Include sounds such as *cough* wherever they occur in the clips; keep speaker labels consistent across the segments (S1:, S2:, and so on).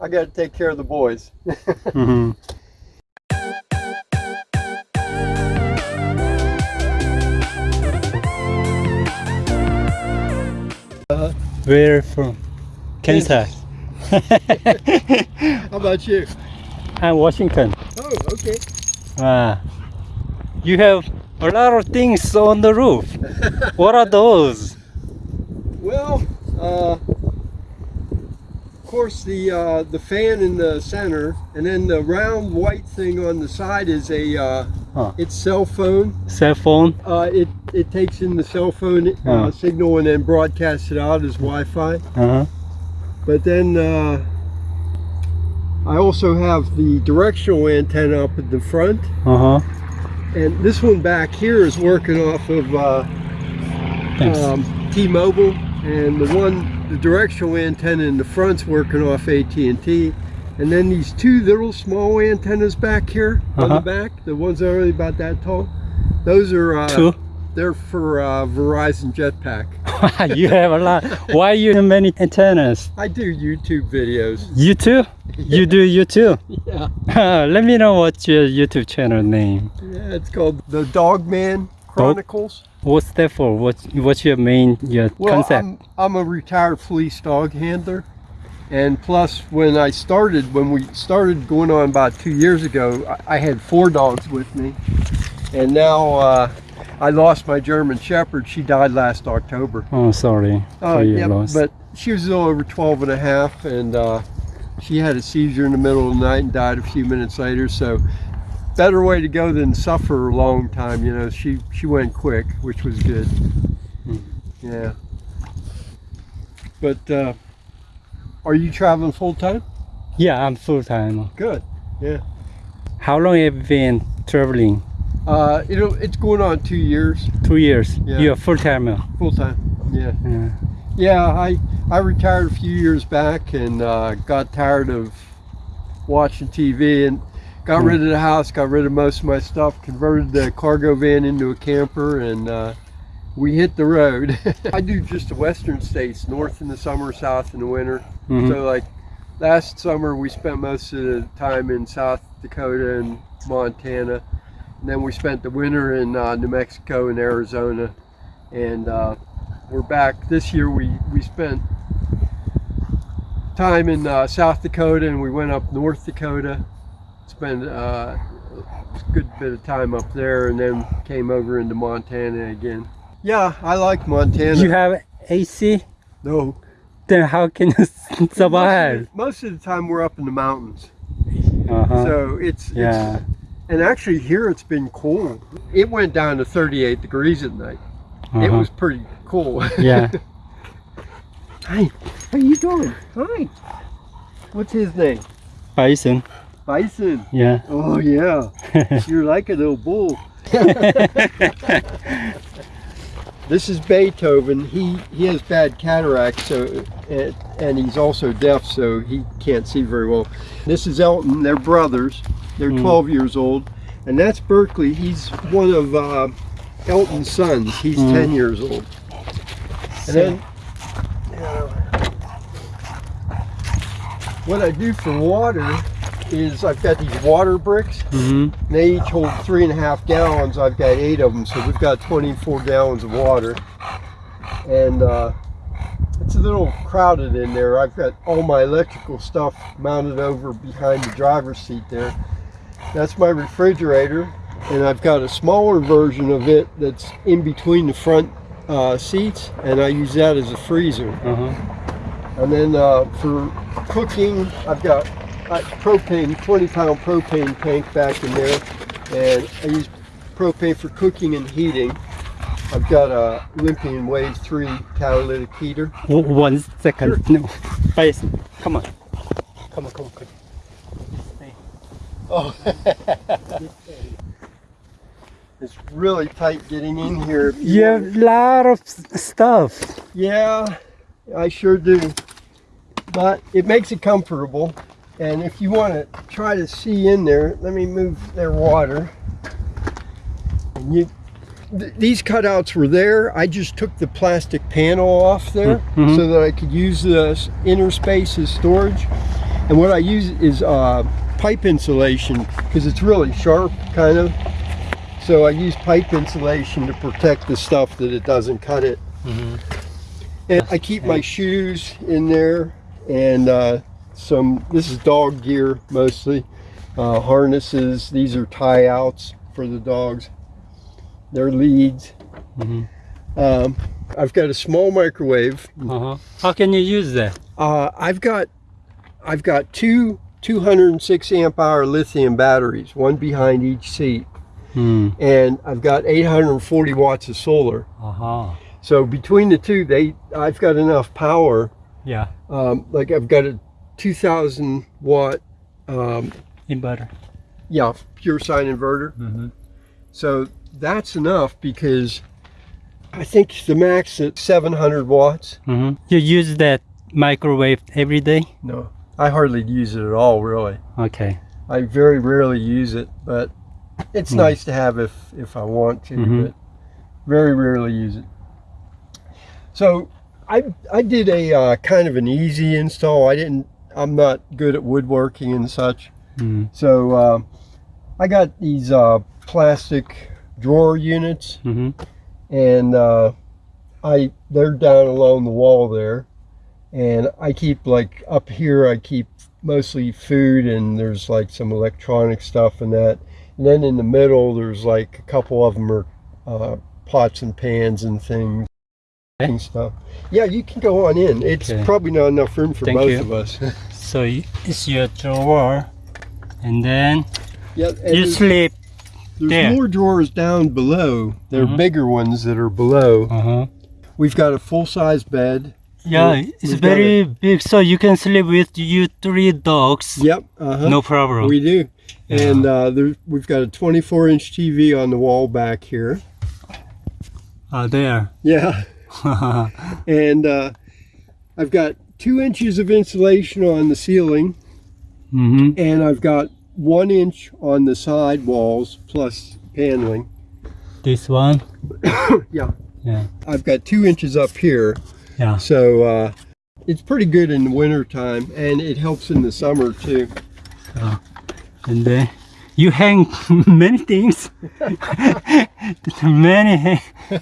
S1: I got to take care of the boys. *laughs*
S2: mm -hmm.
S1: Uh,
S2: Where from? Kansas. *laughs*
S1: How about you?
S2: I'm Washington.
S1: Oh, okay.
S2: Ah, you have a lot of things on the roof. *laughs* what are those?
S1: Well, uh, of course, the uh, the fan in the center, and then the round white thing on the side is a uh,
S2: Huh.
S1: it's cell phone.
S2: Cell phone?
S1: Uh, it it takes in the cell phone uh,
S2: Oh.
S1: signal and then broadcasts it out as Wi-Fi.
S2: Uh-huh.
S1: But then uh, I also have the directional antenna up at the front,
S2: Uh-huh.
S1: and this one back here is working off of uh, um, T-Mobile, and the one, the directional antenna in the front's working off AT&T. And then these two little small antennas back here on
S2: Uh-huh.
S1: the back, the ones that are only about that tall, those are uh,
S2: Two?
S1: they're for uh, Verizon Jetpack. *laughs*
S2: you have a lot. Why you have many antennas?
S1: I do YouTube videos.
S2: You too? You do *laughs* you too?
S1: Yeah, *laughs*
S2: Let me know what's your YouTube channel name.
S1: yeah it's called the Dogman Chronicles.
S2: What's that for? What's what's your main your
S1: Well,
S2: concept?
S1: I'm, I'm a retired police dog handler. And plus, when I started, when we started going on about two years ago, I, I had four dogs with me. And now uh, I lost my German Shepherd. She died last October.
S2: Oh, sorry.
S1: Oh,
S2: your
S1: yeah, but she was a little over 12 and a half, and uh, she had a seizure in the middle of the night and died a few minutes later. So, better way to go than suffer a long time. You know, she she went quick, which was good.
S2: Hmm.
S1: Yeah. But uh, are you traveling full time?
S2: yeah, I'm full time.
S1: Good. Yeah.
S2: How long have you been traveling?
S1: Uh, it'll it's going on two years
S2: Two years.
S1: Yeah.
S2: You're full time.
S1: full time. Yeah.
S2: Yeah.
S1: Yeah, I I retired a few years back and uh, got tired of watching TV and got
S2: Hmm.
S1: rid of the house, got rid of most of my stuff, converted the cargo van into a camper, and uh, we hit the road. *laughs* I do just the western states, north in the summer, south in the winter.
S2: Mhm.
S1: So like last summer, we spent most of the time in South Dakota and Montana, and then we spent the winter in uh, New Mexico and Arizona, and uh, we're back this year. We we spent time in uh, South Dakota, and we went up North Dakota, spent uh, a good bit of time up there, and then came over into Montana again. Yeah, I like Montana.
S2: You have AC?
S1: no.
S2: Then how can you *laughs* survive?
S1: Most of the time we're up in the mountains.
S2: Uh-huh.
S1: So it's,
S2: yeah.
S1: it's and actually here it's been cool. It went down to 38 degrees at night. It
S2: Uh-huh.
S1: was pretty cool. *laughs*
S2: Yeah.
S1: Hi, how you doing? Hi. What's his name?
S2: Bison.
S1: Bison.
S2: Yeah.
S1: Oh yeah. *laughs* You're like a little bull. This is Beethoven. He he has bad cataracts, so and, and he's also deaf, so he can't see very well. This is Elton. They're brothers. They're
S2: Hmm.
S1: 12 years old, and that's Berkeley. He's one of uh, Elton's sons. He's
S2: Hmm.
S1: 10 years old. And then uh, what I do for water is I've got these water bricks.
S2: hmm
S1: They each hold three and a half gallons. I've got eight of them, so we've got 24 gallons of water. And uh, it's a little crowded in there. I've got all my electrical stuff mounted over behind the driver's seat there. That's my refrigerator, and I've got a smaller version of it that's in between the front uh, seats, and I use that as a freezer.
S2: Uh-huh.
S1: And then uh, for cooking, I've got propane, 20 pound propane tank back in there. And I use propane for cooking and heating. I've got a Olympian Wave 3 catalytic heater.
S2: One second. No. Bison. Come on. Come on, come on, come on.
S1: Oh. *laughs* it's really tight getting in here.
S2: You
S1: want
S2: have a lot of stuff.
S1: Yeah, I sure do. But it makes it comfortable. And if you want to try to see in there, let me move their water. And you, th these cutouts were there. I just took the plastic panel off there
S2: Mhm.
S1: so that I could use the inner space as storage. And what I use is uh, pipe insulation because it's really sharp, kind of. So I use pipe insulation to protect the stuff that it doesn't cut it.
S2: Mhm.
S1: And I keep my shoes in there and uh, some, this is dog gear mostly, uh, harnesses. These are tie outs for the dogs. They're leads.
S2: Mhm.
S1: Um, I've got a small microwave.
S2: Uh-huh. How can you use that?
S1: Uh, I've got, I've got two 206 amp hour lithium batteries, one behind each seat,
S2: Hmm.
S1: and I've got 840 watts of solar.
S2: Uh-huh.
S1: So between the two, they, I've got enough power.
S2: Yeah.
S1: Um, like I've got a 2,000 watt, um,
S2: Inverter.
S1: yeah, pure sine inverter.
S2: Mm-hmm.
S1: So that's enough because I think the max at 700 watts.
S2: Mm-hmm. You use that microwave every day?
S1: No, I hardly use it at all, really.
S2: Okay.
S1: I very rarely use it, but it's
S2: Hmm.
S1: nice to have if if I want to,
S2: Mhm.
S1: but very rarely use it. So I I did a uh, kind of an easy install. I didn't. I'm not good at woodworking and such.
S2: Mm.
S1: So uh, I got these uh, plastic drawer units,
S2: Mm-hmm.
S1: and uh, I they're down along the wall there, and I keep like up here. I keep mostly food, and there's like some electronic stuff and that. And then in the middle, there's like a couple of them are uh, pots and pans and things.
S2: Okay.
S1: And stuff. Yeah, you can go on in. It's
S2: Okay.
S1: probably not enough room for
S2: Thank
S1: both
S2: you.
S1: of us. *laughs*
S2: So it's your drawer, and then
S1: yeah, and
S2: you sleep.
S1: there's
S2: there.
S1: more drawers down below. There are
S2: Mhm.
S1: bigger ones that are below.
S2: Uh-huh.
S1: We've got a full-size bed.
S2: Yeah,
S1: We-
S2: it's very big, so you can sleep with you three dogs.
S1: Yep. Uh-huh.
S2: No problem.
S1: We do. And uh, there, we've got a 24 inch TV on the wall back here.
S2: Ah, there.
S1: Yeah. *laughs* *laughs* And uh, I've got two inches of insulation on the ceiling,
S2: mm-hmm.
S1: and I've got one inch on the side walls plus paneling.
S2: This one. *coughs*
S1: Yeah.
S2: Yeah.
S1: I've got two inches up here.
S2: Yeah.
S1: So uh, it's pretty good in the winter time, and it helps in the summer too.
S2: And then you hang *laughs* many things. *laughs* many. *laughs*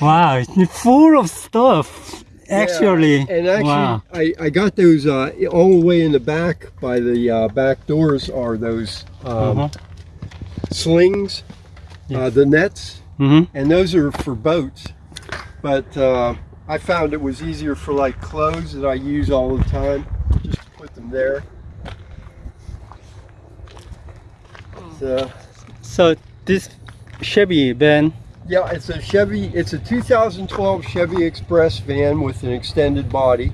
S2: wow, it's full of stuff. Actually.
S1: Yeah, and actually,
S2: wow.
S1: I, I got those uh, all the way in the back by the uh, back doors are those um,
S2: Uh-huh.
S1: slings, uh, the nets,
S2: Mm-hmm.
S1: and those are for boats. But uh, I found it was easier for like clothes that I use all the time, just to put them there. So,
S2: So this Chevy van.
S1: yeah, it's a Chevy. It's a 2012 Chevy Express van with an extended body.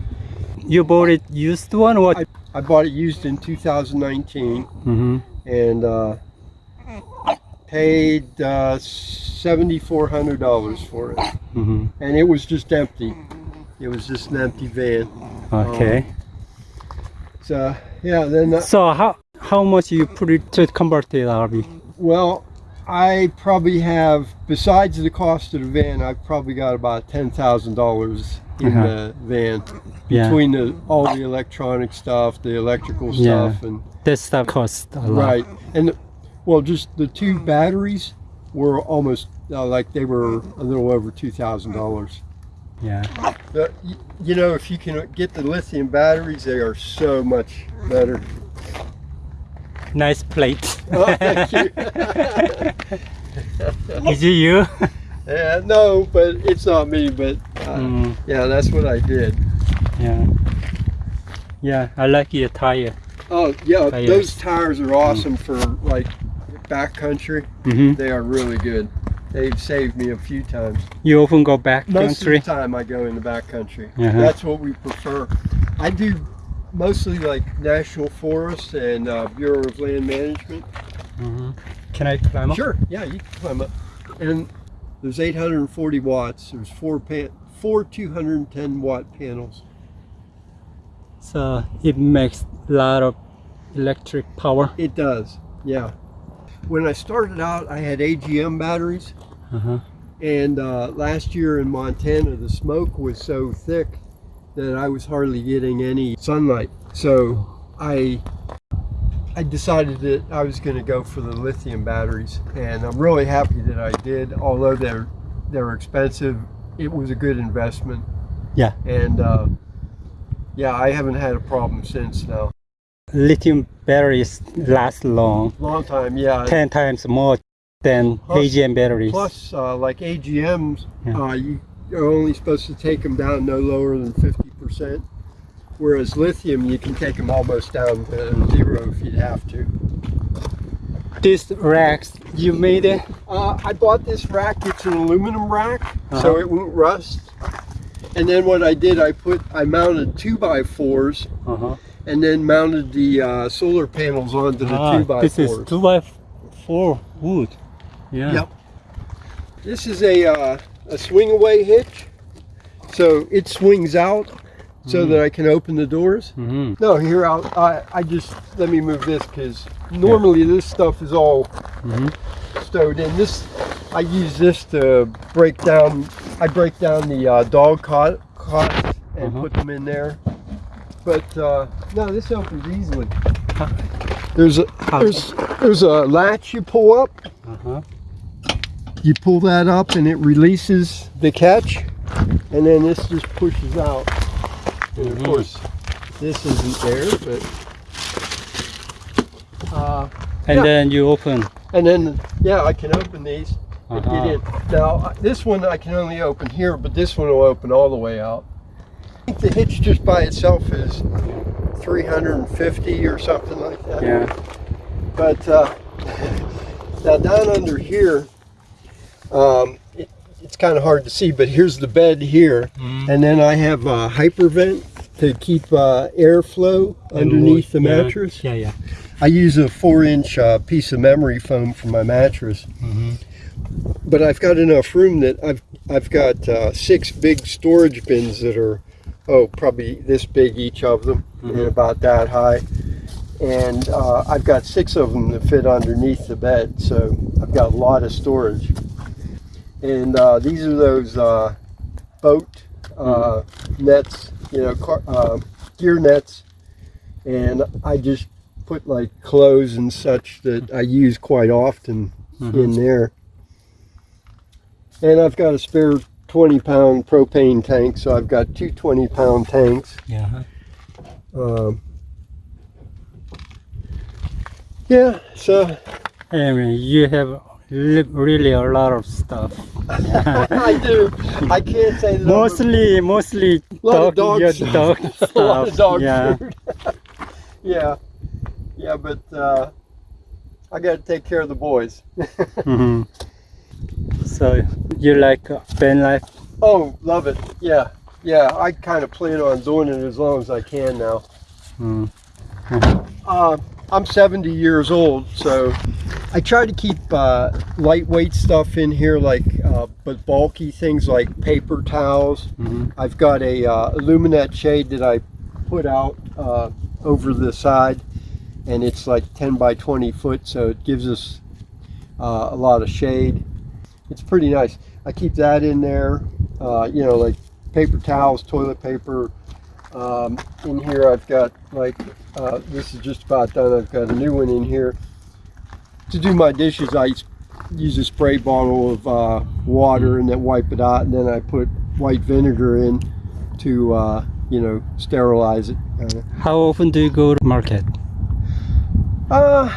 S2: You bought it used one or?
S1: I bought it used in 2019.
S2: Mm-hmm.
S1: and uh, paid uh, $7,400 for it.
S2: Mm-hmm.
S1: And it was just empty. It was just an empty van.
S2: Okay.
S1: So, yeah, then, uh,
S2: so how how much you put it to convert it, RV?
S1: well, I probably have, besides the cost of the van, I've probably got about $10,000 in
S2: Uh-huh.
S1: the van.
S2: Yeah.
S1: Between the, all the electronic stuff, the electrical
S2: Yeah.
S1: stuff, and
S2: That stuff costs a lot.
S1: Right, and the- well, just the two batteries were almost uh, like they were a little over two thousand dollars.
S2: Yeah.
S1: You know, if you can get the lithium batteries, they are so much better.
S2: Nice plate.
S1: Oh, thank you. *laughs*
S2: Is it you?
S1: yeah, no, but it's not me. But uh,
S2: Mm,
S1: yeah, that's what I did.
S2: yeah. Yeah, I like your tire.
S1: Oh yeah,
S2: Tires.
S1: those tires are awesome for like backcountry.
S2: Mm-hmm.
S1: They are really good. They've saved me a few times.
S2: You often go back
S1: Most
S2: country.
S1: of the time I go in the backcountry.
S2: Uh-huh.
S1: That's what we prefer. I do mostly like national forests and uh, Bureau of Land Management.
S2: hmm Can I climb up?
S1: Sure, yeah, you can climb up. And there's 840 watts. There's four pan, four 210 watt panels.
S2: So it makes a lot of electric power.
S1: It does, yeah. When I started out, I had AGM batteries,
S2: Uh-huh.
S1: and uh, last year in Montana, the smoke was so thick that I was hardly getting any sunlight. So I I decided that I was going to go for the lithium batteries, and I'm really happy that I did. Although they're they're expensive, it was a good investment.
S2: Yeah.
S1: And uh, yeah, I haven't had a problem since now.
S2: Lithium batteries last long,
S1: Long time, yeah.
S2: 10 times more than
S1: Plus-
S2: AGM batteries.
S1: Plus, uh, like AGMs,
S2: Yeah.
S1: uh, you, you're only supposed to take them down no lower than 50%. Whereas lithium, you can take them almost down to zero if you'd have to.
S2: This racks, you made it?
S1: Uh, I bought this rack. It's an aluminum rack, so
S2: Uh-huh.
S1: it won't rust. And then what I did, I put, I mounted two by fours,
S2: Uh-huh.
S1: and then mounted the uh, solar panels onto the two by
S2: Ah, this
S1: fours.
S2: is 2 by 4 wood. Yeah.
S1: Yep. This is a uh, a swing away hitch, so it swings out so that I can open the doors.
S2: hmm
S1: No, here I'll, I I just let me move this because normally this stuff is all
S2: hmm
S1: stowed in. This I use this to break down. I break down the uh, dog cot cots and
S2: Uh-huh.
S1: put them in there. But uh, no, this opens easily. There's a there's there's a latch you pull up.
S2: Uh-huh.
S1: You pull that up and it releases the catch, and then this just pushes out. And of course, this isn't there, but. Uh,
S2: And
S1: Yeah.
S2: then you open.
S1: and then, yeah, I can open these get in. Now, uh, this one I can only open here, but this one will open all the way out. I think the hitch just by itself is 350 or something like that.
S2: Yeah.
S1: But uh, *laughs* now down under here, um, kind of hard to see, but here's the bed here.
S2: Mm.
S1: And then I have a hypervent to keep uh, airflow underneath the mattress.
S2: Yeah, yeah.
S1: I use a four inch uh, piece of memory foam for my mattress.
S2: hmm
S1: But I've got enough room that I've, I've got uh, six big storage bins that are, oh, probably this big each of them and
S2: Mhm.
S1: about that high. And uh, I've got six of them that fit underneath the bed, so I've got a lot of storage. And uh, these are those uh, boat uh, nets, you know, car, uh, gear nets. And I just put like clothes and such that I use quite often
S2: Mhm.
S1: in there. And I've got a spare 20 pound propane tank, so I've got two 20 pound tanks.
S2: Yeah.
S1: Um, yeah, so
S2: I mean, you have really a lot of stuff. *laughs*
S1: I do. I can't say that. I'm
S2: Mostly, mostly dog,
S1: dog stuff. *laughs*
S2: dog
S1: a lot of dog
S2: yeah.
S1: food. *laughs* yeah, yeah, but uh, I got to take care of the boys.
S2: hmm So you like van life?
S1: Oh, love it. Yeah, yeah. I kind of plan on doing it as long as I can now.
S2: Mm.
S1: Uh, I'm 70 years old, so I try to keep uh, lightweight stuff in here, like uh, but bulky things like paper towels.
S2: hmm
S1: I've got a uh, Aluminet shade that I put out uh, over the side, and it's like 10 by 20 foot, so it gives us uh, a lot of shade. It's pretty nice. I keep that in there, uh, you know, like paper towels, toilet paper. Um, in here, I've got like uh, this is just about done. I've got a new one in here. To do my dishes, I use a spray bottle of uh, water and then wipe it out, and then I put white vinegar in to uh, you know sterilize it. kinda.
S2: How often do you go to market?
S1: Uh,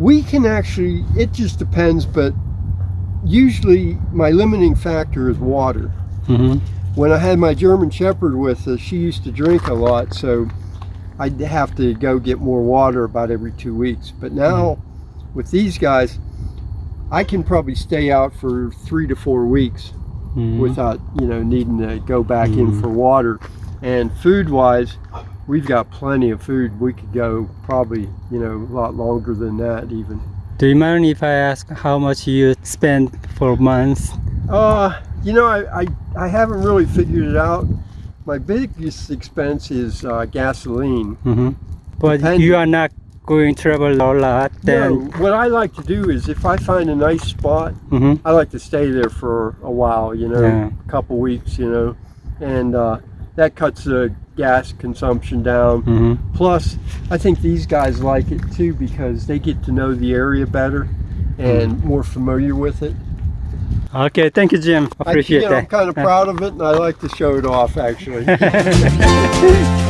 S1: we can actually. It just depends, but usually my limiting factor is water.
S2: hmm
S1: When I had my German Shepherd with us, she used to drink a lot, so I'd have to go get more water about every two weeks. But now, with these guys, I can probably stay out for three to four weeks
S2: Mhm.
S1: without you know needing to go back in
S2: Mhm.
S1: for water. And food wise, we've got plenty of food. We could go probably you know a lot longer than that even.
S2: Do you mind if I ask how much you spend for months?
S1: Uh, you know, I, I, I haven't really figured it out. My biggest expense is uh, gasoline.
S2: hmm But
S1: Depend-
S2: you are not going to travel a lot.
S1: No, what I like to do is if I find a nice spot,
S2: hmm
S1: I like to stay there for a while, you know,
S2: Yeah.
S1: a couple weeks, you know, and uh, that cuts the gas consumption down.
S2: hmm
S1: Plus, I think these guys like it too because they get to know the area better and more familiar with it.
S2: Okay, thank you, Jim.
S1: I,
S2: Appreciate
S1: you know, I'm kind of proud of it and I like to show it off actually. *laughs*